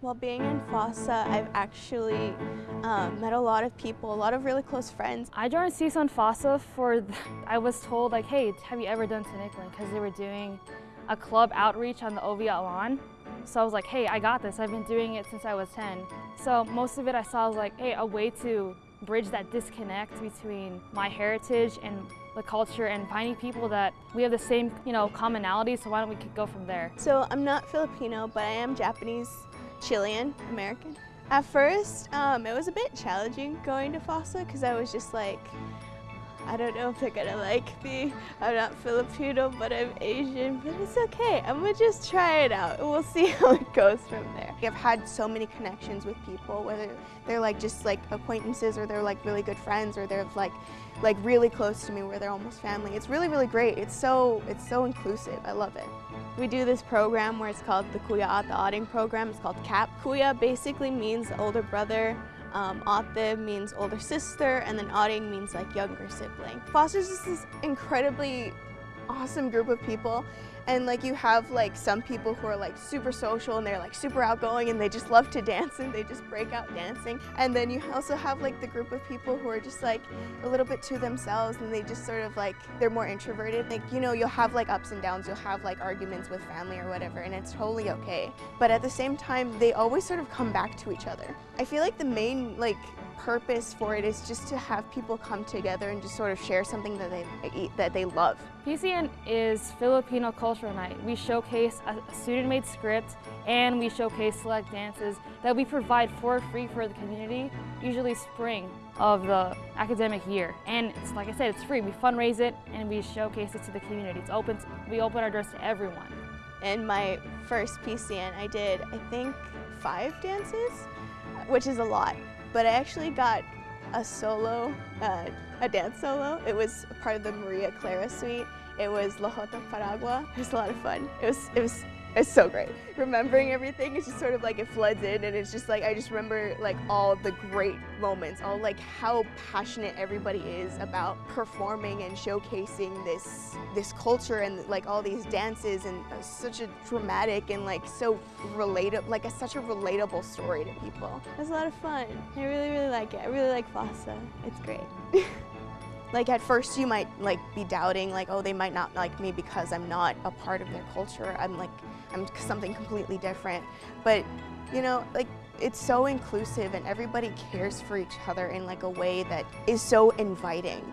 While being in FOSSA, I've actually um, met a lot of people, a lot of really close friends. I joined CSUN FOSSA for, I was told like, hey, have you ever done Tinikling? Because they were doing a club outreach on the Oviatt lawn. So I was like, hey, I got this. I've been doing it since I was 10. So most of it I saw was like, hey, a way to bridge that disconnect between my heritage and the culture and finding people that we have the same, you know, commonality, so why don't we go from there? So I'm not Filipino, but I am Japanese, Chilean, American. At first, um, it was a bit challenging going to FOSSA because I was just like, I don't know if they're gonna like me. I'm not Filipino, but I'm Asian, but it's okay. I'm gonna just try it out and we'll see how it goes from there. I've had so many connections with people, whether they're like just like acquaintances or they're like really good friends or they're like like really close to me where they're almost family. It's really, really great. It's so, it's so inclusive. I love it. We do this program where it's called the Kuya Ate Ading program. It's called CAP. Kuya basically means older brother um, Ate means older sister, and then Ading means like younger sibling. FOSSA's just this incredibly awesome group of people and like you have like some people who are like super social and they're like super outgoing and they just love to dance and they just break out dancing. And then you also have like the group of people who are just like a little bit to themselves and they just sort of like they're more introverted. Like you know you'll have like ups and downs you'll have like arguments with family or whatever and it's totally okay. But at the same time they always sort of come back to each other. I feel like the main like purpose for it is just to have people come together and just sort of share something that they that they love. PCN is Filipino Cultural Night. We showcase a student-made script and we showcase select dances that we provide for free for the community, usually spring of the academic year. And it's, like I said, it's free. We fundraise it and we showcase it to the community. It's open, we open our doors to everyone. In my first PCN, I did, I think, five dances, which is a lot but I actually got a solo, uh, a dance solo. It was part of the Maria Clara suite. It was La Jota Paragua. It was a lot of fun. It was, it was it's so great. Remembering everything it's just sort of like it floods in and it's just like I just remember like all the great moments, all like how passionate everybody is about performing and showcasing this this culture and like all these dances and uh, such a dramatic and like so relatable like a, such a relatable story to people. It was a lot of fun. I really really like it. I really like FOSSA. It's great. like at first you might like be doubting like oh they might not like me because I'm not a part of their culture. I'm like I'm something completely different. But you know like it's so inclusive and everybody cares for each other in like a way that is so inviting.